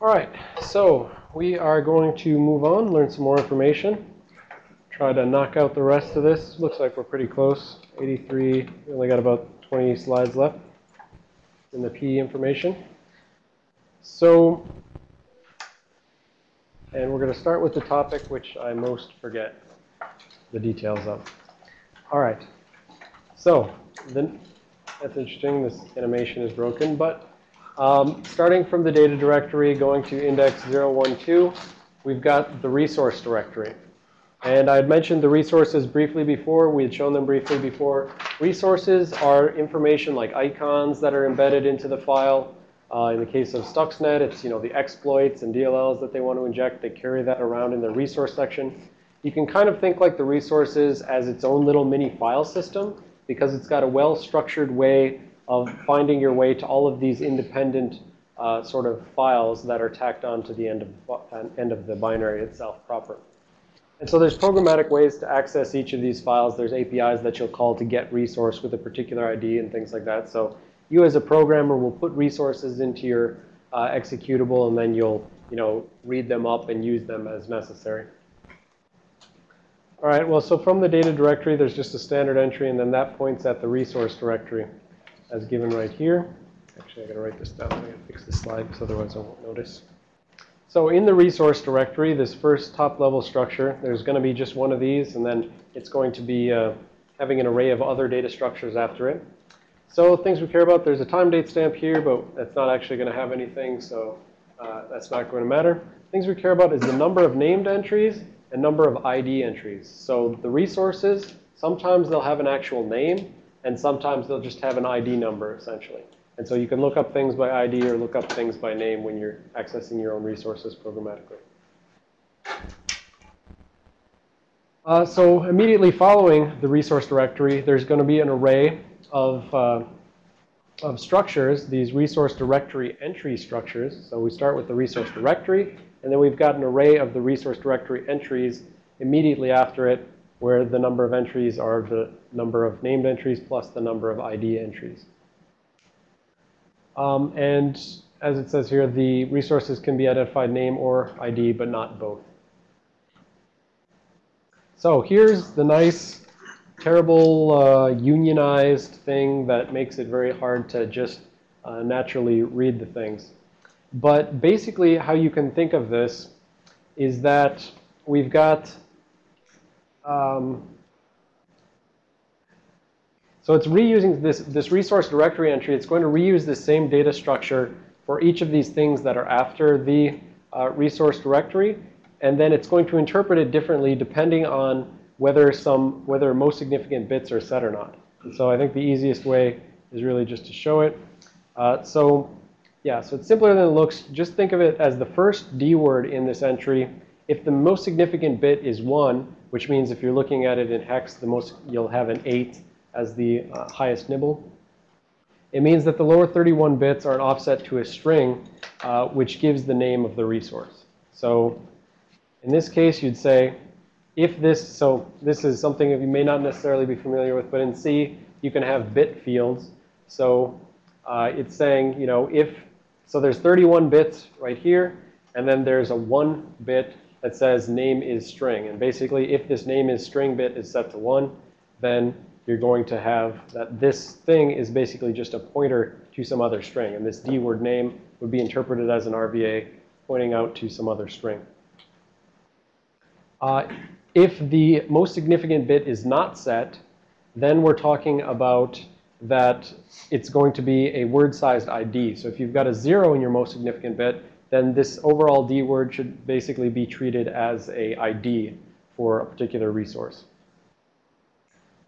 All right, so we are going to move on, learn some more information, try to knock out the rest of this. Looks like we're pretty close. 83, we only got about 20 slides left in the PE information. So, and we're going to start with the topic which I most forget the details of. All right, so then that's interesting. This animation is broken, but um, starting from the data directory, going to index 012, we've got the resource directory. And I had mentioned the resources briefly before. We had shown them briefly before. Resources are information like icons that are embedded into the file. Uh, in the case of Stuxnet, it's you know the exploits and DLLs that they want to inject. They carry that around in the resource section. You can kind of think like the resources as its own little mini file system because it's got a well-structured way of finding your way to all of these independent uh, sort of files that are tacked on to the end of, uh, end of the binary itself proper. And so there's programmatic ways to access each of these files. There's APIs that you'll call to get resource with a particular ID and things like that. So you as a programmer will put resources into your uh, executable and then you'll you know, read them up and use them as necessary. All right, well, so from the data directory, there's just a standard entry, and then that points at the resource directory as given right here. Actually, I got to write this down. I got to fix this slide because otherwise I won't notice. So in the resource directory, this first top level structure, there's going to be just one of these, and then it's going to be uh, having an array of other data structures after it. So things we care about, there's a time date stamp here, but that's not actually going to have anything, so uh, that's not going to matter. Things we care about is the number of named entries and number of ID entries. So the resources, sometimes they'll have an actual name, and sometimes they'll just have an ID number, essentially. And so you can look up things by ID or look up things by name when you're accessing your own resources programmatically. Uh, so immediately following the resource directory, there's going to be an array of, uh, of structures, these resource directory entry structures. So we start with the resource directory, and then we've got an array of the resource directory entries immediately after it, where the number of entries are the number of named entries plus the number of ID entries. Um, and as it says here, the resources can be identified name or ID, but not both. So here's the nice, terrible, uh, unionized thing that makes it very hard to just uh, naturally read the things. But basically, how you can think of this is that we've got, um, so it's reusing this, this resource directory entry. It's going to reuse the same data structure for each of these things that are after the uh, resource directory. And then it's going to interpret it differently depending on whether some, whether most significant bits are set or not. And so I think the easiest way is really just to show it. Uh, so yeah, so it's simpler than it looks. Just think of it as the first D word in this entry. If the most significant bit is 1, which means if you're looking at it in hex, the most you'll have an 8 as the uh, highest nibble. It means that the lower 31 bits are an offset to a string, uh, which gives the name of the resource. So in this case, you'd say, if this, so this is something that you may not necessarily be familiar with, but in C, you can have bit fields. So uh, it's saying, you know, if so there's 31 bits right here, and then there's a one bit that says name is string. And basically, if this name is string bit is set to 1, then you're going to have that this thing is basically just a pointer to some other string. And this D word name would be interpreted as an RVA pointing out to some other string. Uh, if the most significant bit is not set, then we're talking about that it's going to be a word-sized ID. So if you've got a zero in your most significant bit, then this overall D word should basically be treated as a ID for a particular resource.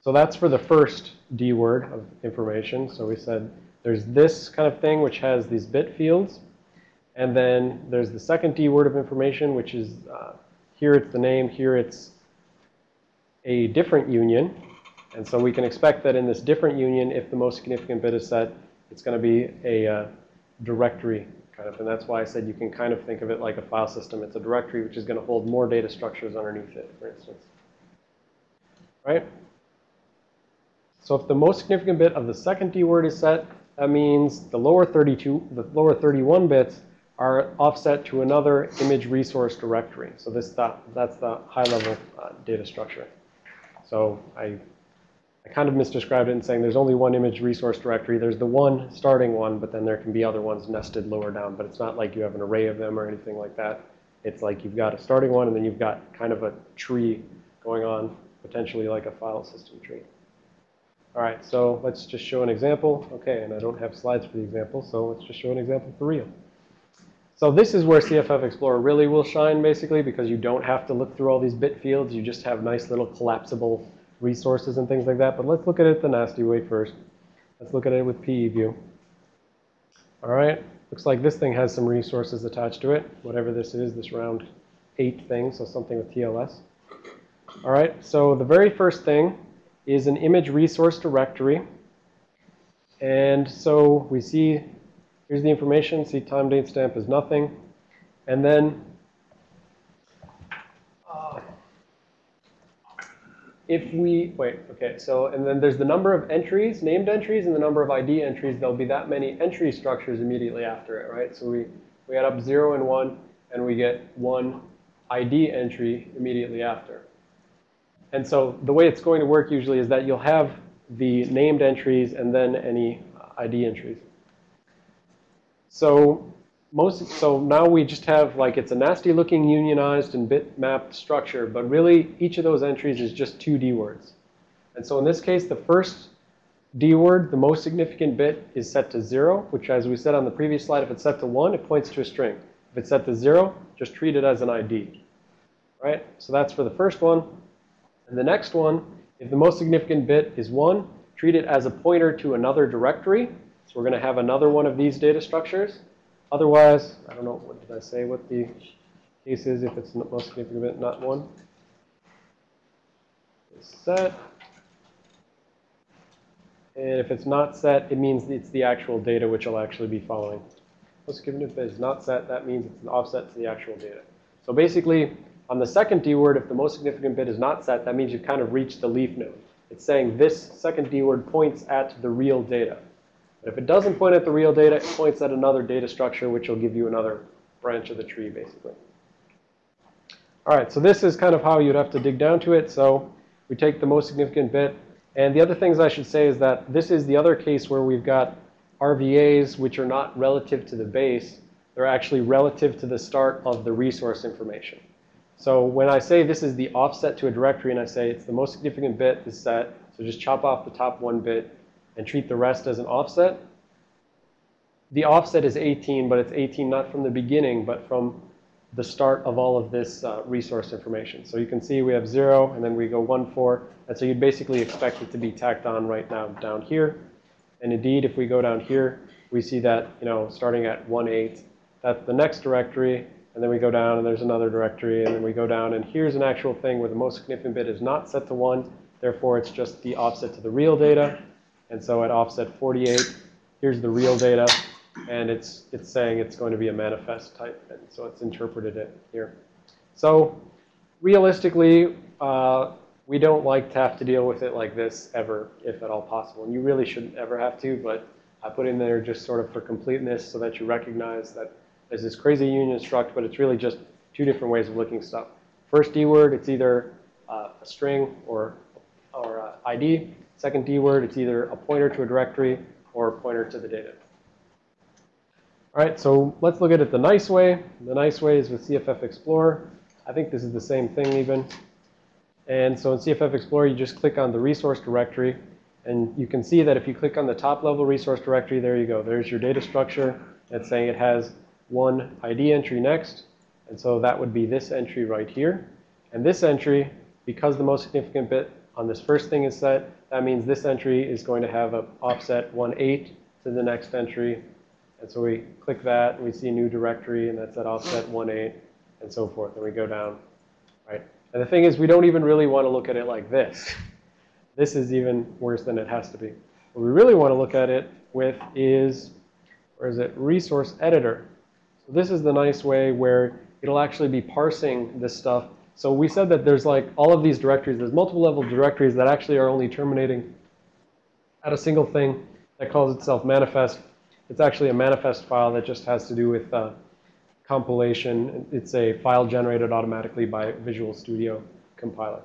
So that's for the first D word of information. So we said there's this kind of thing which has these bit fields. And then there's the second D word of information, which is uh, here it's the name, here it's a different union. And so we can expect that in this different union, if the most significant bit is set, it's going to be a uh, directory kind of. And that's why I said you can kind of think of it like a file system. It's a directory which is going to hold more data structures underneath it, for instance. Right? So if the most significant bit of the second D word is set, that means the lower 32, the lower 31 bits are offset to another image resource directory. So this that, that's the high-level uh, data structure. So I, I kind of misdescribed it in saying there's only one image resource directory. There's the one starting one, but then there can be other ones nested lower down. But it's not like you have an array of them or anything like that. It's like you've got a starting one, and then you've got kind of a tree going on, potentially like a file system tree. All right, so let's just show an example. Okay, and I don't have slides for the example, so let's just show an example for real. So this is where CFF Explorer really will shine, basically, because you don't have to look through all these bit fields. You just have nice little collapsible resources and things like that. But let's look at it the nasty way first. Let's look at it with PEview. All right, looks like this thing has some resources attached to it, whatever this is, this round 8 thing, so something with TLS. All right, so the very first thing is an image resource directory. And so we see, here's the information, see time date stamp is nothing. And then if we, wait, okay, so, and then there's the number of entries, named entries, and the number of ID entries. There'll be that many entry structures immediately after it, right? So we, we add up 0 and 1, and we get one ID entry immediately after. And so the way it's going to work usually is that you'll have the named entries and then any ID entries. So most, so now we just have like it's a nasty looking unionized and bitmap structure, but really each of those entries is just two D words. And so in this case, the first D word, the most significant bit, is set to zero, which as we said on the previous slide, if it's set to one, it points to a string. If it's set to zero, just treat it as an ID. Right? So that's for the first one. And the next one, if the most significant bit is 1, treat it as a pointer to another directory. So we're going to have another one of these data structures. Otherwise, I don't know, what did I say, what the case is if it's most significant bit, not 1. It's set. And if it's not set, it means it's the actual data which will actually be following. Most significant bit is not set, that means it's an offset to the actual data. So basically, on the second D word, if the most significant bit is not set, that means you've kind of reached the leaf node. It's saying this second D word points at the real data. But if it doesn't point at the real data, it points at another data structure, which will give you another branch of the tree, basically. All right, so this is kind of how you'd have to dig down to it. So we take the most significant bit. And the other things I should say is that this is the other case where we've got RVAs, which are not relative to the base. They're actually relative to the start of the resource information. So when I say this is the offset to a directory and I say it's the most significant bit is set, so just chop off the top one bit and treat the rest as an offset. The offset is 18, but it's 18 not from the beginning, but from the start of all of this uh, resource information. So you can see we have 0, and then we go 1, 4. And so you'd basically expect it to be tacked on right now down here. And indeed, if we go down here, we see that, you know, starting at 1, 8, that's the next directory. And then we go down and there's another directory and then we go down and here's an actual thing where the most significant bit is not set to 1. Therefore, it's just the offset to the real data. And so at offset 48, here's the real data. And it's, it's saying it's going to be a manifest type. And so it's interpreted it here. So realistically, uh, we don't like to have to deal with it like this ever, if at all possible. And you really shouldn't ever have to, but I put in there just sort of for completeness so that you recognize that there's this crazy union struct, but it's really just two different ways of looking stuff. First D word, it's either uh, a string or, or uh, ID. Second D word, it's either a pointer to a directory or a pointer to the data. All right, so let's look at it the nice way. The nice way is with CFF Explorer. I think this is the same thing even. And so in CFF Explorer, you just click on the resource directory. And you can see that if you click on the top level resource directory, there you go. There's your data structure. It's saying it has one ID entry next. And so that would be this entry right here. And this entry, because the most significant bit on this first thing is set, that means this entry is going to have an offset 1.8 to the next entry. And so we click that, and we see new directory, and that's at offset 1.8, and so forth. And we go down, right? And the thing is, we don't even really want to look at it like this. This is even worse than it has to be. What we really want to look at it with is, where is it, resource editor. So this is the nice way where it'll actually be parsing this stuff. So we said that there's like all of these directories, there's multiple level directories that actually are only terminating at a single thing that calls itself manifest. It's actually a manifest file that just has to do with uh, compilation. It's a file generated automatically by Visual Studio compiler.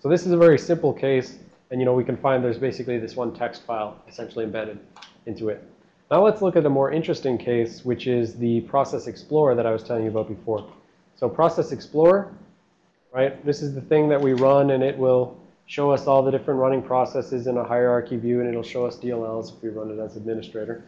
So this is a very simple case. And, you know, we can find there's basically this one text file essentially embedded into it. Now let's look at a more interesting case, which is the Process Explorer that I was telling you about before. So Process Explorer, right, this is the thing that we run, and it will show us all the different running processes in a hierarchy view, and it'll show us DLLs if we run it as administrator.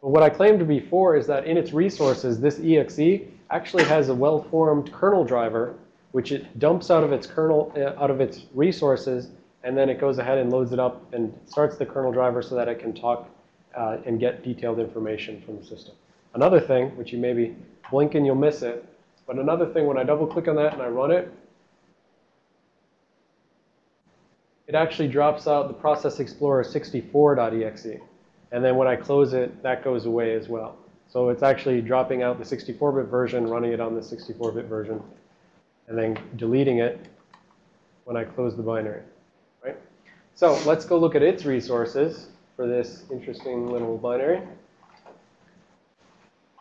But what I claimed before is that in its resources, this exe actually has a well-formed kernel driver, which it dumps out of its kernel, uh, out of its resources, and then it goes ahead and loads it up and starts the kernel driver so that it can talk uh, and get detailed information from the system. Another thing, which you maybe blink and you'll miss it, but another thing, when I double click on that and I run it, it actually drops out the Process Explorer 64.exe. And then when I close it, that goes away as well. So it's actually dropping out the 64-bit version, running it on the 64-bit version, and then deleting it when I close the binary, right? So let's go look at its resources for this interesting little binary.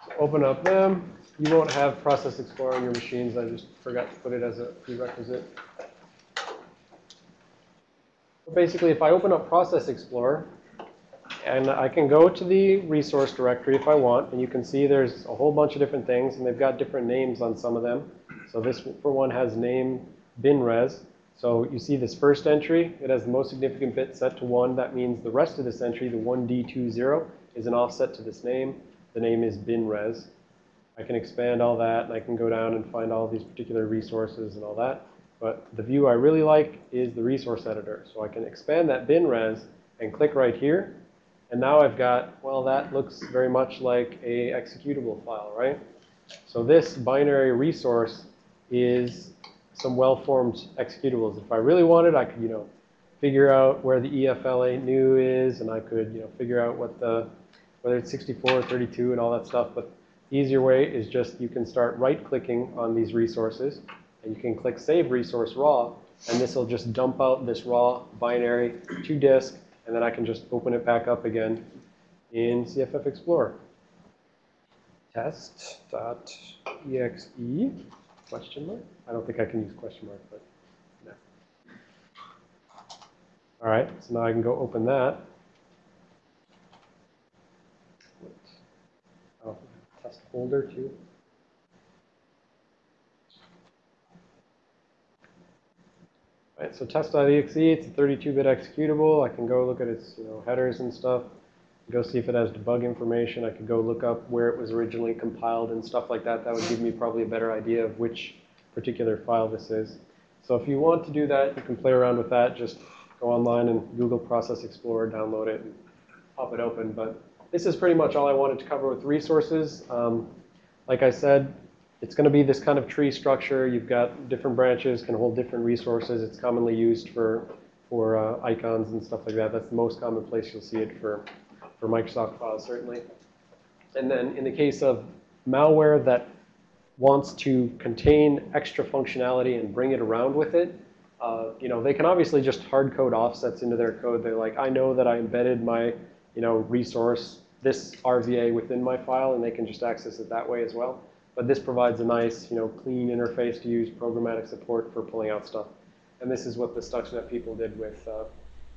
So open up them. You won't have Process Explorer on your machines. I just forgot to put it as a prerequisite. But basically, if I open up Process Explorer, and I can go to the resource directory if I want, and you can see there's a whole bunch of different things, and they've got different names on some of them. So this, for one, has name binres. So you see this first entry, it has the most significant bit set to 1. That means the rest of this entry, the 1D20, is an offset to this name. The name is binres. I can expand all that, and I can go down and find all these particular resources and all that. But the view I really like is the resource editor. So I can expand that bin res and click right here. And now I've got, well, that looks very much like a executable file, right? So this binary resource is some well-formed executables. If I really wanted, I could, you know, figure out where the e_lfanew is, and I could, you know, figure out what the, whether it's 64 or 32 and all that stuff. But easier way is just you can start right-clicking on these resources and you can click Save Resource Raw, and this will just dump out this raw binary to disk, and then I can just open it back up again in CFF Explorer. Test.exe question mark. I don't think I can use question mark, but no. All right, so now I can go open that. Folder too. Right, so test.exe, it's a 32-bit executable. I can go look at its you know, headers and stuff, go see if it has debug information. I could go look up where it was originally compiled and stuff like that. That would give me probably a better idea of which particular file this is. So if you want to do that, you can play around with that. Just go online and Google Process Explorer, download it, and pop it open. But this is pretty much all I wanted to cover with resources. Um, like I said, it's going to be this kind of tree structure. You've got different branches, can hold different resources. It's commonly used for, for uh, icons and stuff like that. That's the most common place you'll see it for, for Microsoft files, certainly. And then in the case of malware that wants to contain extra functionality and bring it around with it, uh, you know, they can obviously just hard code offsets into their code. They're like, I know that I embedded my, you know, resource, this RVA within my file, and they can just access it that way as well. But this provides a nice, you know, clean interface to use programmatic support for pulling out stuff. And this is what the Stuxnet people did with uh,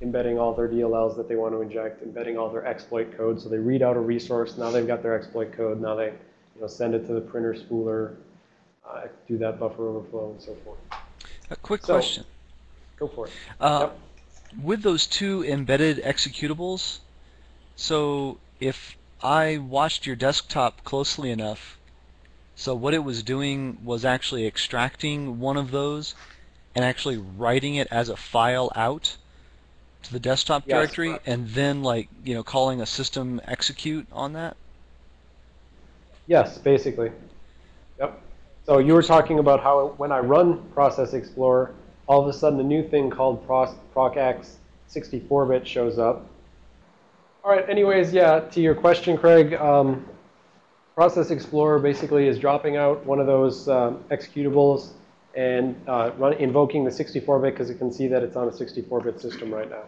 embedding all their DLLs that they want to inject, embedding all their exploit code. So they read out a resource. Now they've got their exploit code. Now they, you know, send it to the printer spooler, uh, do that buffer overflow, and so forth. A quick So- question. Go for it. Uh, Yep. With those two embedded executables, so if I watched your desktop closely enough, so what it was doing was actually extracting one of those and actually writing it as a file out to the desktop Yes, directory correct. and then like, you know, calling a system execute on that? Yes, basically. Yep. So you were talking about how when I run Process Explorer, all of a sudden a new thing called Proc ProcX 64-bit shows up. All right, anyways, yeah, to your question, Craig, um, Process Explorer basically is dropping out one of those um, executables and uh, run, invoking the 64-bit because it can see that it's on a 64-bit system right now.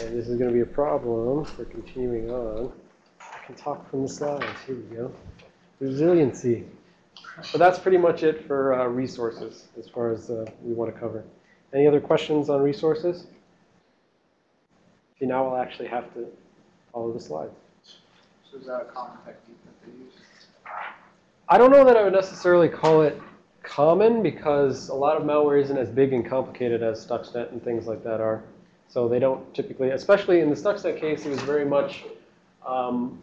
And this is going to be a problem for continuing on. I can talk from the slides. Here we go. Resiliency. So that's pretty much it for uh, resources as far as uh, we want to cover. Any other questions on resources? See, now I'll actually have to follow the slides. So is that a common technique that they use? I don't know that I would necessarily call it common because a lot of malware isn't as big and complicated as Stuxnet and things like that are. So they don't typically, especially in the Stuxnet case, it was very much um,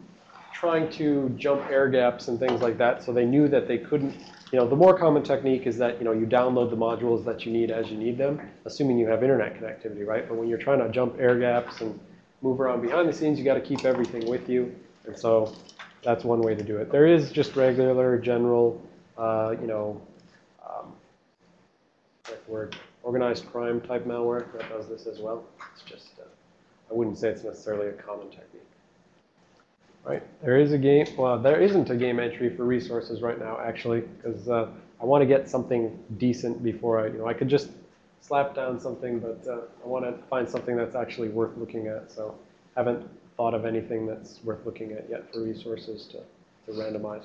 trying to jump air gaps and things like that. So they knew that they couldn't, you know, the more common technique is that, you know, you download the modules that you need as you need them, assuming you have internet connectivity, right? But when you're trying to jump air gaps and move around behind the scenes, you got to keep everything with you. And so that's one way to do it. There is just regular, general, uh, you know, um, word, organized crime type malware that does this as well. It's just, uh, I wouldn't say it's necessarily a common technique. Right, there is a game, well, there isn't a game entry for resources right now, actually, because uh, I want to get something decent before I, you know, I could just slap down something, but uh, I want to find something that's actually worth looking at. So haven't thought of anything that's worth looking at yet for resources to, to randomize.